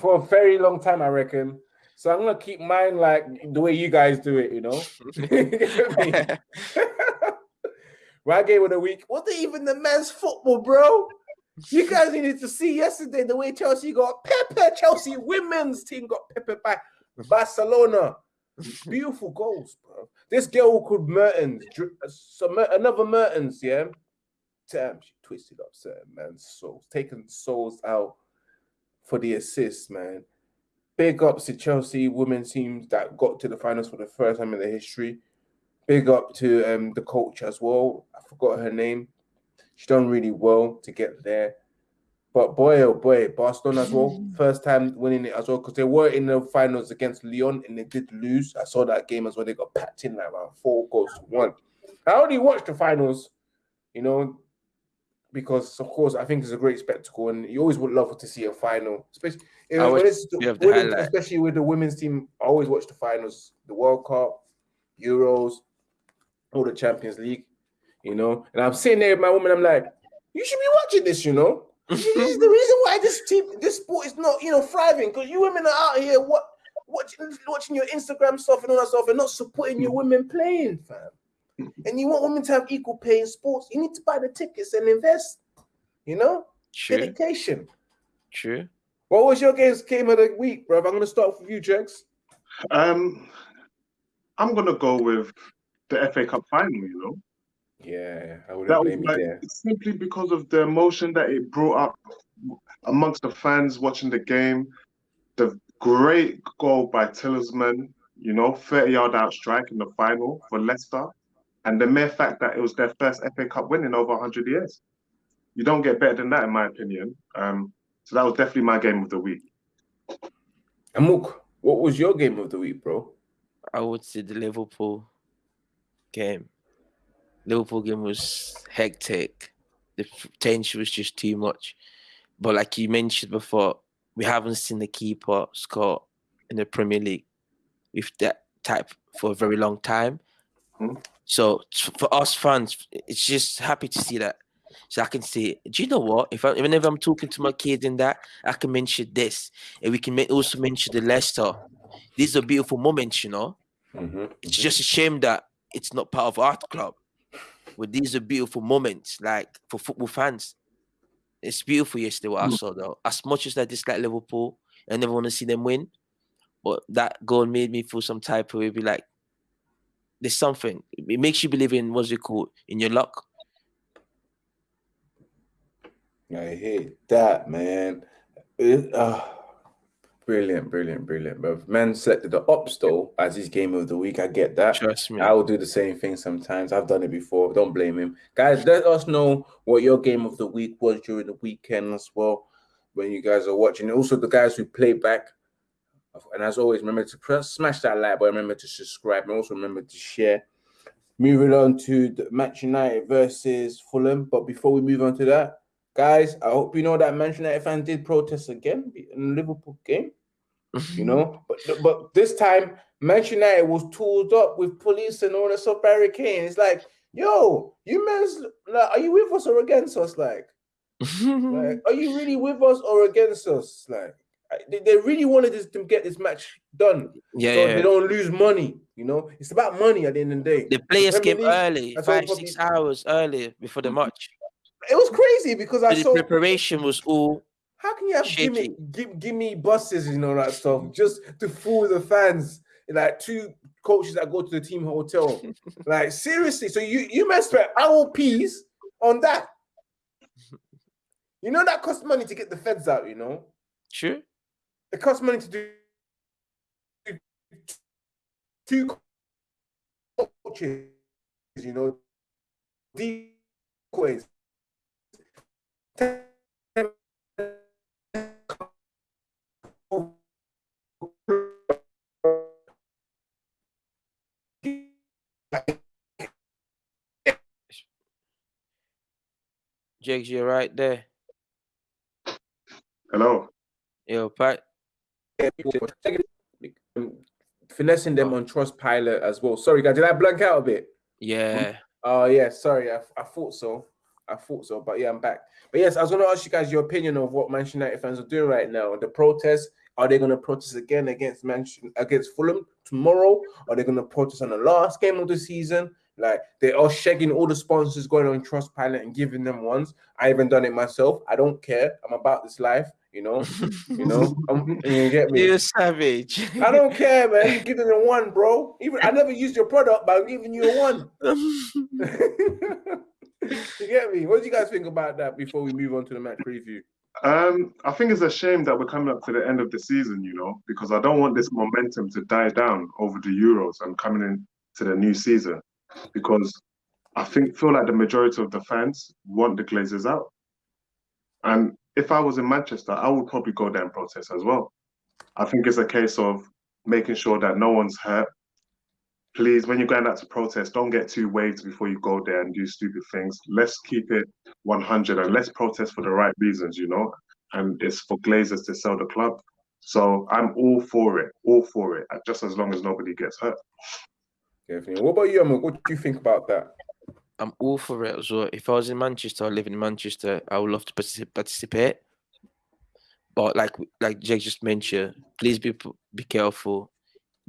for a very long time, I reckon. So I'm gonna keep mine like the way you guys do it, you know. My game of the week wasn't even the men's football, bro. You guys needed to see yesterday the way Chelsea got pepper. Chelsea women's team got pepper by Barcelona. Beautiful goals, bro. This girl called Mertens, uh, another Mertens, yeah. Damn, she twisted up certain man's souls, taking souls out for the assist, man. Big ups to Chelsea women's teams that got to the finals for the first time in their history. Big up to um, the coach as well. I forgot her name. She done really well to get there. But boy, oh boy, Barcelona as well, first time winning it as well because they were in the finals against Lyon and they did lose. I saw that game as well. They got packed in like around four goals to one. I only watched the finals, you know, because of course I think it's a great spectacle, and you always would love to see a final, especially uh, when it's, women, especially with the women's team. I always watch the finals, the World Cup, Euros, all the Champions League, you know. And I'm sitting there with my woman. I'm like, you should be watching this, you know. this is the reason why this team, this sport is not, you know, thriving because you women are out here what watching watching your Instagram stuff and all that stuff and not supporting your women playing, fam and you want women to have equal pay in sports, you need to buy the tickets and invest. You know, True. dedication. True. What was your games game of the week, bro? I'm gonna start with you, Jex. Um, I'm gonna go with the FA Cup final. You know. Yeah, I would that was like, simply because of the emotion that it brought up amongst the fans watching the game. The great goal by Tielemans, you know, 30 yard out strike in the final for Leicester and the mere fact that it was their first FA Cup win in over 100 years. You don't get better than that, in my opinion. Um, so that was definitely my game of the week. Amuk, what was your game of the week, bro? I would say the Liverpool game. Liverpool game was hectic. The tension was just too much. But like you mentioned before, we haven't seen the keeper score in the Premier League with that type for a very long time. Mm-hmm. So for us fans, it's just happy to see that. So I can say, do you know what? If I, if I'm talking to my kids in that, I can mention this, and we can also mention the Leicester. These are beautiful moments, you know. Mm-hmm. It's mm-hmm. just a shame that it's not part of our club. But these are beautiful moments, like for football fans. It's beautiful yesterday what I mm. saw though. As much as I dislike Liverpool, I never want to see them win. But that goal made me feel some type of way, be like, there's something. It makes you believe in what's it called in your luck. I hate that, man. It, uh, brilliant, brilliant, brilliant. But man selected the Opstol as his game of the week. I get that. Trust me. I will do the same thing sometimes. I've done it before. Don't blame him. Guys, let us know what your game of the week was during the weekend as well when you guys are watching. Also, the guys who play back and as always, remember to press, smash that like button, remember to subscribe, and also remember to share. Moving on to the Manchester United versus Fulham. But before we move on to that, guys, I hope you know that Manchester United fans did protest again in the Liverpool game. you know, but but this time Manchester United was tooled up with police and all that stuff barricading. It's like, yo, you men, like, are you with us or against us? Like, like, are you really with us or against us? Like, they, they really wanted this, to get this match done. Yeah, so yeah, they don't lose money. You know, it's about money at the end of the day. The players came early, five six hours early before the match. It was crazy because I the saw preparation was all. How can you have give me give, give me buses and all that stuff just to fool the fans? Like two coaches that go to the team hotel. like seriously, so you you must spend our peas on that. You know that costs money to get the feds out. You know. Sure it costs money to do two coaches, you know, decoys. Jakes, you're right there. Hello. Yo, Pat finessing them on Trustpilot as well. Sorry, guys, did I blank out a bit? Yeah. Oh, yeah. Sorry, I, I thought so. I thought so, but yeah, I'm back. But yes, I was going to ask you guys your opinion of what Manchester United fans are doing right now. The protests. Are they going to protest again against Manchester against Fulham tomorrow? Are they going to protest on the last game of the season? Like they are shagging all the sponsors going on Trustpilot and giving them ones. I even done it myself. I don't care. I'm about this life. You know, you know. I'm, you get me? You're savage. I don't care, man. You're giving them one, bro. Even I never used your product, but I'm giving you a one. you get me? What do you guys think about that before we move on to the match preview? Um, I think it's a shame that we're coming up to the end of the season, you know, because I don't want this momentum to die down over the Euros and coming into the new season, because I think feel like the majority of the fans want the Glazers out, and if I was in Manchester, I would probably go there and protest as well. I think it's a case of making sure that no one's hurt. Please, when you're going out to protest, don't get too waved before you go there and do stupid things. Let's keep it 100 and let's protest for the right reasons, you know. And it's for Glazers to sell the club. So I'm all for it, all for it, just as long as nobody gets hurt. Definitely. What about you, Amok? What do you think about that? I'm all for it as well. If I was in Manchester, I live in Manchester, I would love to participate. But like like Jake just mentioned, please be be careful.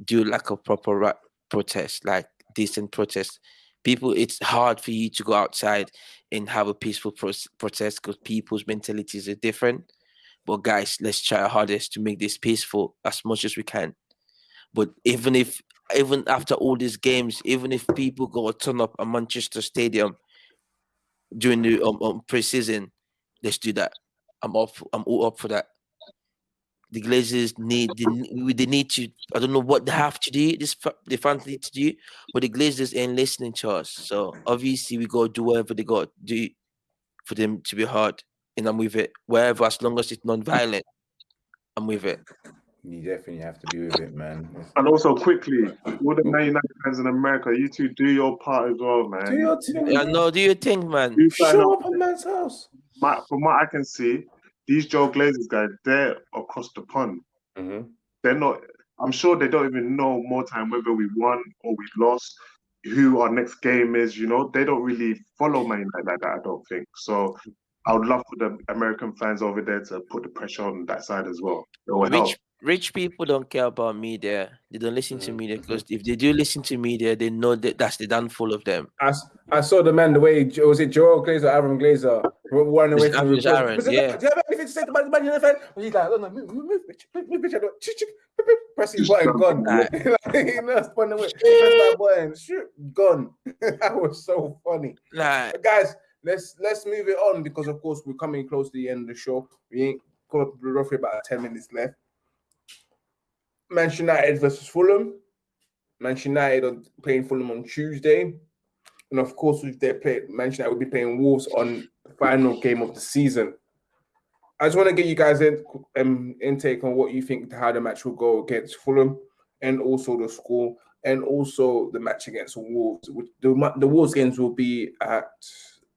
Do like a proper right protest, like decent protest. People, it's hard for you to go outside and have a peaceful pro- protest because people's mentalities are different. But guys, let's try our hardest to make this peaceful as much as we can. But even if even after all these games, even if people go turn up at Manchester Stadium during the um, um preseason, let's do that. I'm up. I'm all up for that. The Glazers need they, they need to. I don't know what they have to do. This the fans need to do, but the Glazers ain't listening to us. So obviously we got to do whatever they got do for them to be hard, and I'm with it. Wherever, as long as it's non-violent, I'm with it. You definitely have to be with it, man. And also, quickly, all the Man United fans in America, you two do your part as well, man. Do your thing. Yeah, no, do you think, man? You Show up at man's house. My, from what I can see, these Joel Glazers guys, they're across the pond. Mm-hmm. They're not. I'm sure they don't even know more time whether we won or we lost, who our next game is. You know, they don't really follow Man United like that. I don't think so. I would love for the American fans over there to put the pressure on that side as well. It will help rich people don't care about media. They don't listen to media Mm-hmm. because if they do listen to media, they know that that's the downfall of them. I, I saw the man the way was it Joel Glazer, Aaron Glazer running away It's from Aaron, Aaron, Was it- yeah. Do you have anything to say about the Man Man United fan? He's like, oh, no, move, move, move, bitch, move, move, bitch. I don't- chick, chick, beep, beep, Press his Just button, jump gone. on Like, you know, spun away. Press my button, shoot, gone. that was so funny. Like, But guys, let's let's move it on because of course we're coming close to the end of the show. We ain't got roughly about 10 minutes left. Manchester United versus Fulham. Manchester United are playing Fulham on Tuesday. And of course, if they play Manchester United will be playing Wolves on the final game of the season. I just want to get you guys in um, intake on what you think how the match will go against Fulham and also the score and also the match against Wolves. Which the, the Wolves games will be at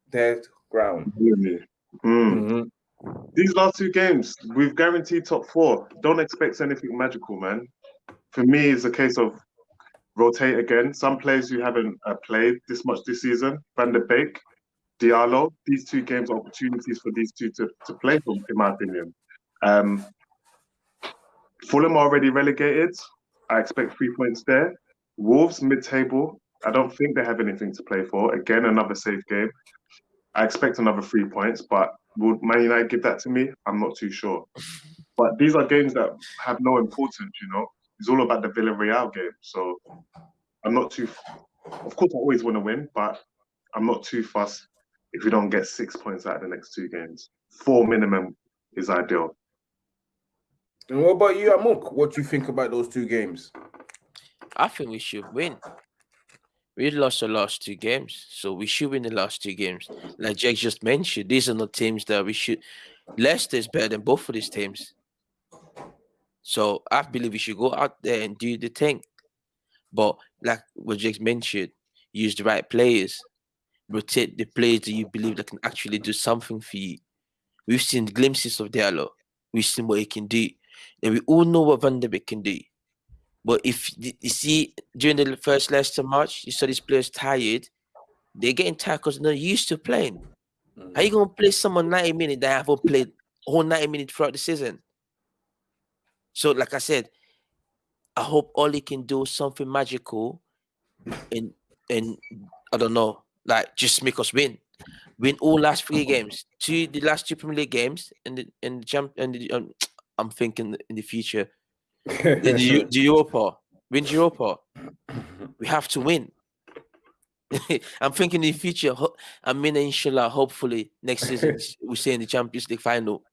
their ground. Really. Mm. These last two games, we've guaranteed top four. Don't expect anything magical, man. For me, it's a case of rotate again. Some players who haven't uh, played this much this season, Van der Beek, Diallo, these two games are opportunities for these two to, to play for, in my opinion. Um, Fulham already relegated. I expect three points there. Wolves, mid table. I don't think they have anything to play for. Again, another safe game. I expect another three points, but would Man United give that to me? I'm not too sure. But these are games that have no importance, you know. It's all about the Villarreal game. So I'm not too. Of course, I always want to win, but I'm not too fussed if we don't get six points out of the next two games. Four minimum is ideal. And what about you, Amok? What do you think about those two games? I think we should win. We lost the last two games, so we should win the last two games. Like Jake just mentioned, these are not teams that we should. Leicester is better than both of these teams. So I believe we should go out there and do the thing. But like what Jake mentioned, use the right players, rotate the players that you believe that can actually do something for you. We've seen glimpses of Diallo. We've seen what he can do. And we all know what Van der Beek can do. But if you see during the first Leicester match, you saw these players tired. They're getting tired because they're not used to playing. How you gonna play someone 90 minutes that haven't played whole 90 minutes throughout the season? So, like I said, I hope Ole can do something magical and and I don't know, like just make us win. Win all last three games, two the last two Premier League games, and the and the jump and the, um, I'm thinking in the future, the, the, the Europa, win Europa. We have to win. I'm thinking in the future. I mean, inshallah, hopefully next season we see in the Champions League final.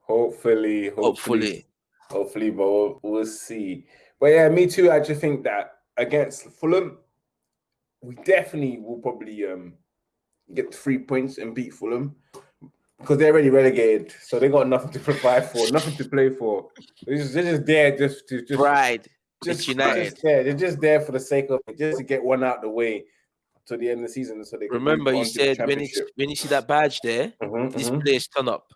Hopefully, hopefully, hopefully, hopefully but we'll, we'll see. But yeah, me too. I just think that against Fulham, we definitely will probably um get three points and beat Fulham because they're already relegated, so they got nothing to provide for, nothing to play for. They're just, they're just there just to just pride. Just, United. Just there. They're just there for the sake of it, just to get one out the way to the end of the season, so they remember. You said when you when you see that badge there, mm-hmm, this mm-hmm. players turn up.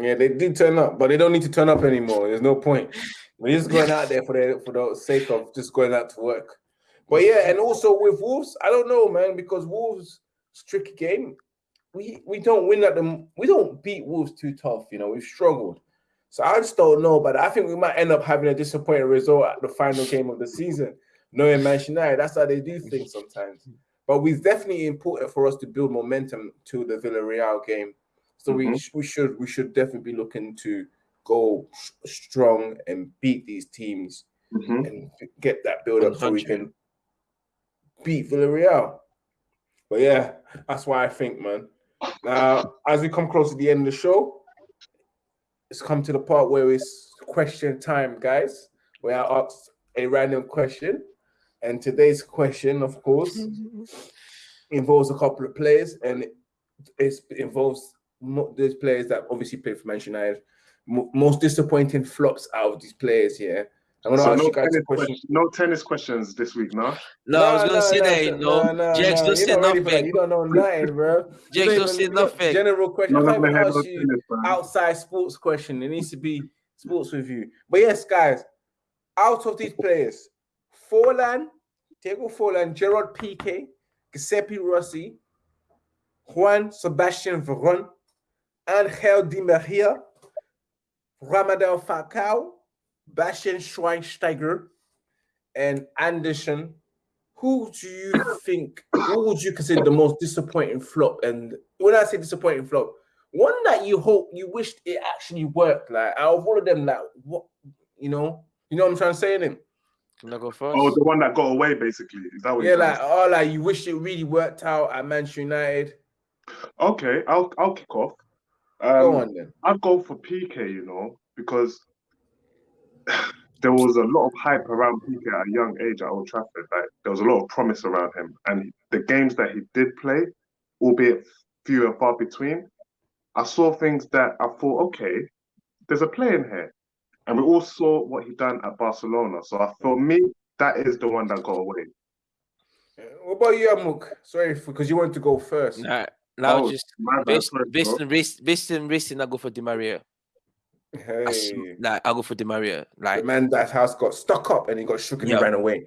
Yeah, they did turn up, but they don't need to turn up anymore. There's no point. We're just going out there for the for the sake of just going out to work. But yeah, and also with Wolves, I don't know, man, because Wolves tricky game. We we don't win at them. We don't beat Wolves too tough. You know, we've struggled. So I just don't know, but I think we might end up having a disappointing result at the final game of the season. Knowing Manchester United, that's how they do things sometimes. But it's definitely important for us to build momentum to the Villarreal game. So mm-hmm. we we should we should definitely be looking to go strong and beat these teams mm-hmm. and get that build up so we can beat Villarreal. But yeah, that's why I think, man. Now, as we come close to the end of the show, it's come to the part where it's question time, guys, where I ask a random question. And today's question, of course, involves a couple of players, and it involves those players that obviously play for Manchester United. Most disappointing flops out of these players here. I'm gonna so ask no you guys a question. no tennis questions this week, no? No, no I was gonna no, say that, no. no, no Jax don't say nothing. You don't know nothing, bro. Jax don't say nothing. General question. No, I can't ask you tennis, outside sports question. It needs to be sports with you. But yes, guys, out of these players, Forlan, Diego Forlan, Gerard Piqué, Giuseppe Rossi, Juan Sebastian Veron, Angel Di Maria, Radamel Falcao, Bastian Schweinsteiger and Anderson, who do you think, what would you consider the most disappointing flop? And when I say disappointing flop, one that you hope, you wished it actually worked. Like out of all of them, like what, you know, you know what I'm trying to say? Then. Can I go first? Oh, the one that got away, basically. Is that what? Yeah, like oh, like you wish it really worked out at Manchester United. Okay, I'll I'll kick off. Um, go on then. I'll go for Piqué, you know, because there was a lot of hype around Piqué at a young age at Old Trafford. Like there was a lot of promise around him, and the games that he did play, albeit few and far between, I saw things that I thought, okay, there's a play in here, and we all saw what he done at Barcelona. So for me, that is the one that got away. What about you, Amuk? Sorry, because you wanted to go first. Nah, now oh, just based, based, on, based, based on racing, I go for Di Maria. Hey. I, like I'll go for Di Maria. Like the man that house got stuck up and he got shook and yeah. he ran away.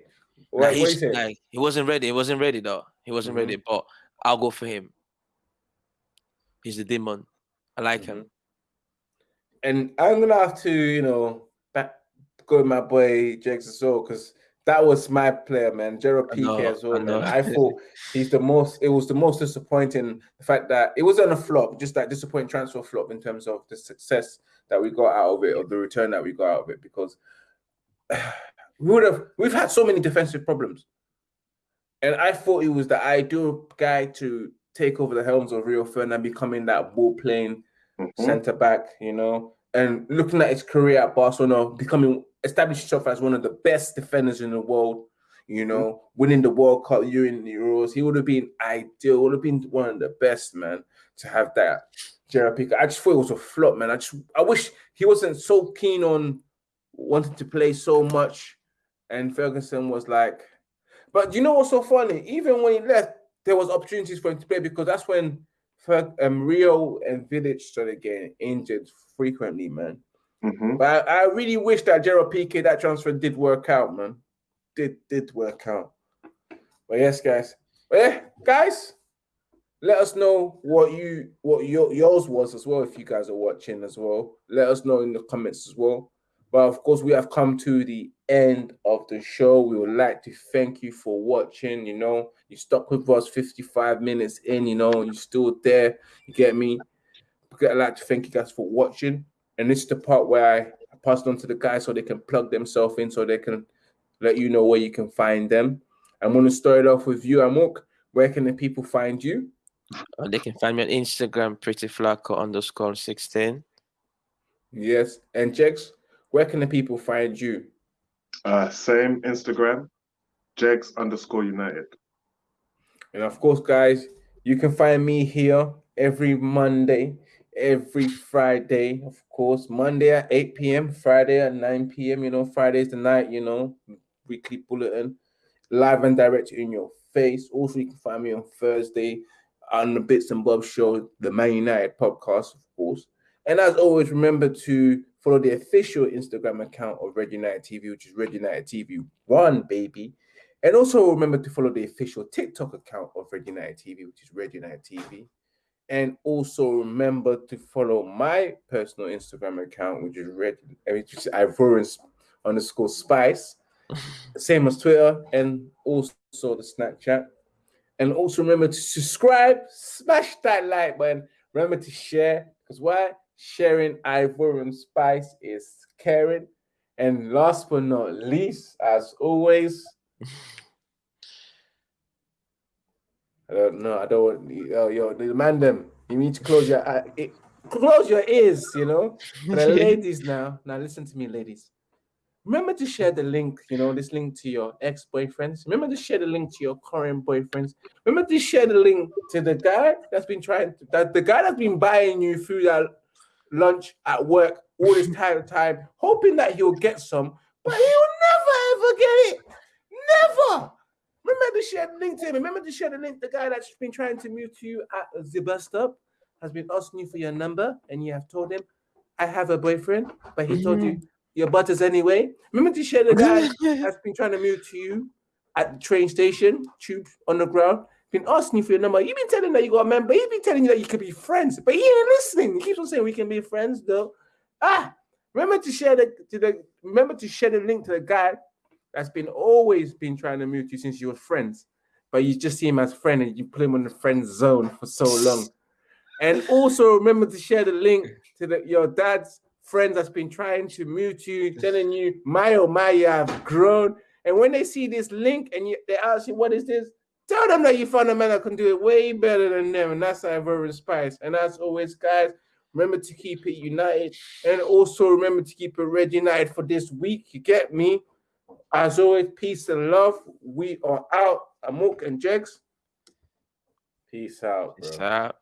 Like, like, he wasn't ready. He wasn't ready though. He wasn't mm-hmm. ready. But I'll go for him. He's the demon. I like mm-hmm. him. And I'm gonna have to, you know, back, go with my boy Jakes as well because that was my player, man. Gerard Piqué as well. I, man. I thought he's the most. It was the most disappointing. The fact that it wasn't a flop, just that disappointing transfer flop in terms of the success that we got out of it or the return that we got out of it because we would have we've had so many defensive problems. And I thought he was the ideal guy to take over the helms of Rio Ferdinand, becoming that ball playing mm-hmm. centre back, you know, and looking at his career at Barcelona, becoming established himself as one of the best defenders in the world, you know, mm-hmm. winning the World Cup, you in the Euros. He would have been ideal, would have been one of the best, man, to have that. Piqué. I just thought it was a flop, man. I just I wish he wasn't so keen on wanting to play so much. And Ferguson was like, but you know what's so funny? Even when he left, there was opportunities for him to play because that's when um, Rio and Vidić started getting injured frequently, man. Mm-hmm. But I, I, really wish that Gerard Piqué, that transfer did work out, man. Did did work out. But yes, guys. But yeah, guys, let us know what you what your yours was as well if you guys are watching as well. Let us know in the comments as well. But of course, we have come to the end of the show. We would like to thank you for watching. You know, you stuck with us 55 minutes in, you know, you're still there. You get me? I'd like to thank you guys for watching. And this is the part where I pass it on to the guys so they can plug themselves in so they can let you know where you can find them. I'm going to start off with you, Amok. Where can the people find you? Uh, they can find me on Instagram, pretty flacco underscore 16. Yes. And Jex, where can the people find you? Uh, same Instagram, Jex underscore United. And of course, guys, you can find me here every Monday, every Friday, of course. Monday at 8 p.m., Friday at 9 p.m. You know, Friday's the night, you know, weekly bulletin, live and direct in your face. Also, you can find me on Thursday on the Bits and Bobs show, the Man United podcast, of course. And as always, remember to follow the official Instagram account of Red United TV, which is Red United TV One, baby. And also remember to follow the official TikTok account of Red United TV, which is Red United TV. And also remember to follow my personal Instagram account, which is Red, which is Ivorian underscore Spice, same as Twitter, and also the Snapchat. And also remember to subscribe, smash that like button. Remember to share, because why? Sharing Ivorian Spice is caring. And last but not least, as always, I don't know. I don't want yo, yo the man them. You need to close your uh, it, close your ears, you know. The ladies now. Now listen to me, ladies. Remember to share the link, you know, this link to your ex-boyfriends. Remember to share the link to your current boyfriends. Remember to share the link to the guy that's been trying to, that the guy that's been buying you food at lunch at work all this time time, hoping that he'll get some, but he'll never ever get it. Never. Remember to share the link to him. Remember to share the link. The guy that's been trying to move to you at the bus stop has been asking you for your number, and you have told him, "I have a boyfriend," but he told you mm-hmm. Your butters anyway. Remember to share the guy that's been trying to move to you at the train station, tube on the ground, been asking you for your number. You've been telling that you got a member. He's been telling you that you could be friends, but he ain't listening. He keeps on saying we can be friends, though. Ah, remember to share the to the remember to share the link to the guy that's been always been trying to move to you since you were friends, but you just see him as friend and you put him on the friend zone for so long. And also remember to share the link to the, your dad's friends that's been trying to move to you, telling you, my oh my, you have grown. And when they see this link and you, they ask you, what is this? Tell them that you found a man that can do it way better than them. And that's Ivorian Spice. And as always, guys, remember to keep it united. And also remember to keep it red united for this week. You get me? As always, peace and love. We are out. Amok and Jex. Peace out. Bro. Peace out.